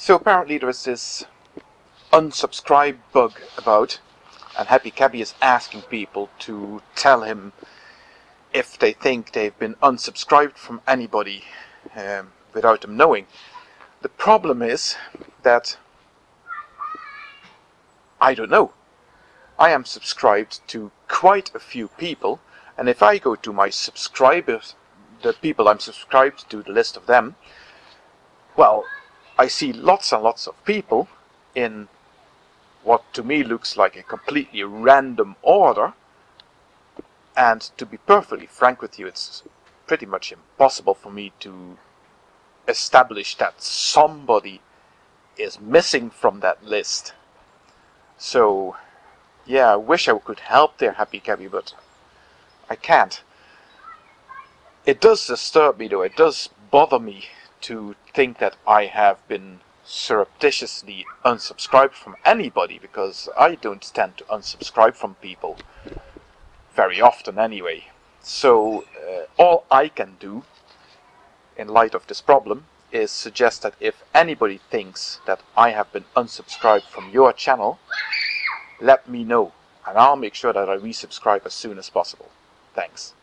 So apparently there is this unsubscribe bug about, and Happy Cabbie is asking people to tell him if they think they've been unsubscribed from anybody um, without them knowing. The problem is that I don't know. I am subscribed to quite a few people, and if I go to my subscribers, the people I'm subscribed to, the list of them, well, I see lots and lots of people in what to me looks like a completely random order. And to be perfectly frank with you, it's pretty much impossible for me to establish that somebody is missing from that list. So, yeah, I wish I could help there, Happy Cabbie, but I can't. It does disturb me though, it does bother me to think that I have been surreptitiously unsubscribed from anybody because I don't tend to unsubscribe from people very often anyway. So uh, all I can do in light of this problem is suggest that if anybody thinks that I have been unsubscribed from your channel, let me know and I'll make sure that I resubscribe as soon as possible. Thanks.